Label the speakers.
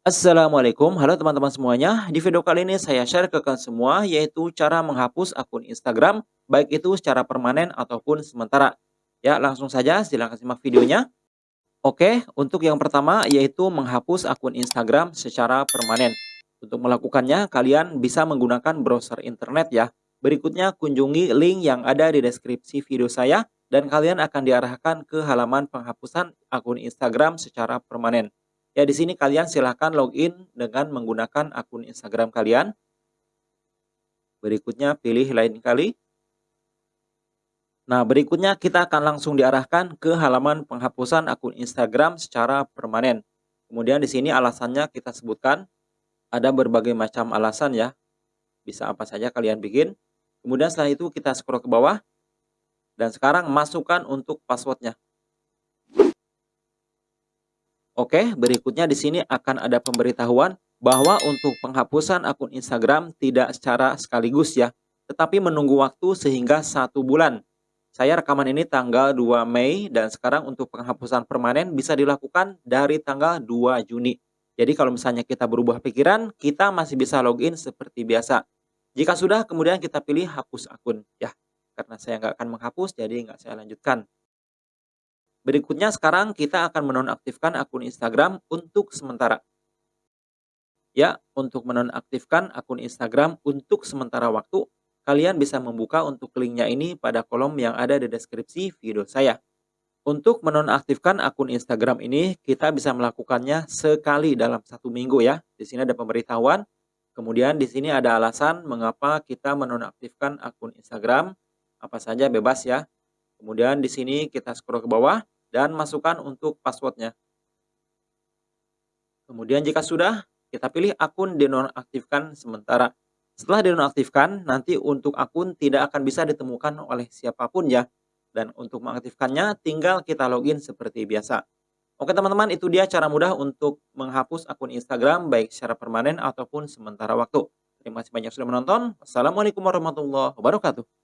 Speaker 1: Assalamualaikum, halo teman-teman semuanya. Di video kali ini saya share ke kalian semua yaitu cara menghapus akun Instagram baik itu secara permanen ataupun sementara. Ya, langsung saja silahkan simak videonya. Oke, untuk yang pertama yaitu menghapus akun Instagram secara permanen. Untuk melakukannya, kalian bisa menggunakan browser internet ya. Berikutnya kunjungi link yang ada di deskripsi video saya dan kalian akan diarahkan ke halaman penghapusan akun Instagram secara permanen. Ya, di sini kalian silahkan login dengan menggunakan akun Instagram kalian. Berikutnya pilih lain kali. Nah, berikutnya kita akan langsung diarahkan ke halaman penghapusan akun Instagram secara permanen. Kemudian di sini alasannya kita sebutkan. Ada berbagai macam alasan ya. Bisa apa saja kalian bikin. Kemudian setelah itu kita scroll ke bawah. Dan sekarang masukkan untuk passwordnya. Oke, berikutnya di sini akan ada pemberitahuan bahwa untuk penghapusan akun Instagram tidak secara sekaligus ya, tetapi menunggu waktu sehingga satu bulan. Saya rekaman ini tanggal 2 Mei dan sekarang untuk penghapusan permanen bisa dilakukan dari tanggal 2 Juni. Jadi kalau misalnya kita berubah pikiran, kita masih bisa login seperti biasa. Jika sudah, kemudian kita pilih hapus akun ya. Karena saya nggak akan menghapus, jadi nggak saya lanjutkan. Berikutnya sekarang kita akan menonaktifkan akun Instagram untuk sementara. Ya, untuk menonaktifkan akun Instagram untuk sementara waktu, kalian bisa membuka untuk linknya ini pada kolom yang ada di deskripsi video saya. Untuk menonaktifkan akun Instagram ini, kita bisa melakukannya sekali dalam satu minggu ya. Di sini ada pemberitahuan. Kemudian di sini ada alasan mengapa kita menonaktifkan akun Instagram. Apa saja bebas ya. Kemudian di sini kita scroll ke bawah dan masukkan untuk passwordnya. Kemudian jika sudah, kita pilih akun dinonaktifkan sementara. Setelah dinonaktifkan, nanti untuk akun tidak akan bisa ditemukan oleh siapa pun ya. Dan untuk mengaktifkannya, tinggal kita login seperti biasa. Oke teman-teman, itu dia cara mudah untuk menghapus akun Instagram baik secara permanen ataupun sementara waktu. Terima kasih banyak sudah menonton. Wassalamualaikum warahmatullahi wabarakatuh.